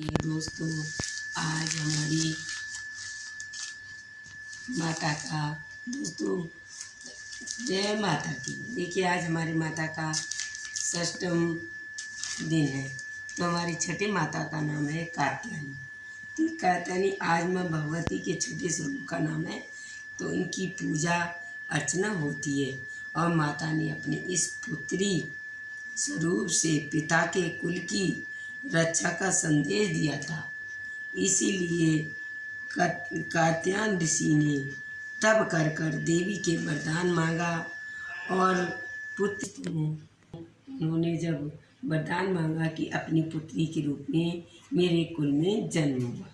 दोस्तों आज हमारी माता का दोस्तों, जय माता की। देखिए, आज हमारी माता का षष्टम दिन है। तो हमारी छठी माता का नाम है कात्यायनी। तो कात्यायनी आज माँ भगवती के छठे स्वरूप का नाम है तो इनकी पूजा अर्चना होती है और माता ने अपने इस पुत्री स्वरूप से पिता के कुल की रक्षा का संदेश दिया था। इसीलिए कात्यान ऋषि ने तब कर कर देवी के वरदान मांगा और पुत्र उन्होंने जब वरदान मांगा कि अपनी पुत्री के रूप में मेरे कुल में जन्म हुआ।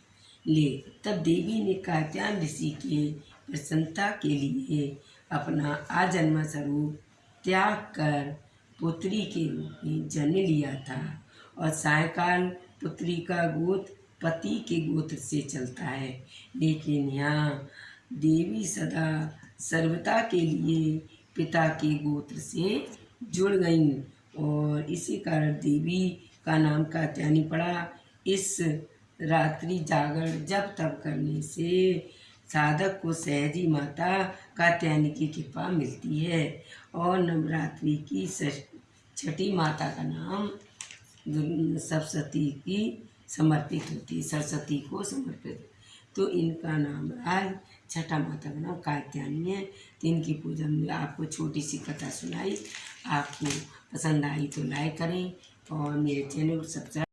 ले, तब देवी ने कात्यान ऋषि के प्रसन्नता के लिए अपना आजन्म स्वरूप त्याग कर पुत्री के रूप में जन्म लिया था। और सायकाल पुत्री का गोत्र पति के गोत्र से चलता है। लेकिन यहाँ देवी सदा सर्वता के लिए पिता के गोत्र से जुड़ गईं और इसी कारण देवी का नाम कात्यायनी पड़ा। इस रात्रि जागरण जब तब करने से साधक को सहजी माता कात्यायनी की कृपा मिलती है और नवरात्रि की छठी माता का नाम सरस्वती की समर्पित होती है, सरस्वती को समर्पित। तो इनका नाम आज छठा माता का नाम कात्यायनी है। तो इनकी पूजा में आपको छोटी सी कथा सुनाई, आपको पसंद आई तो लाइक करें और मेरे चैनल को सब्सक्राइब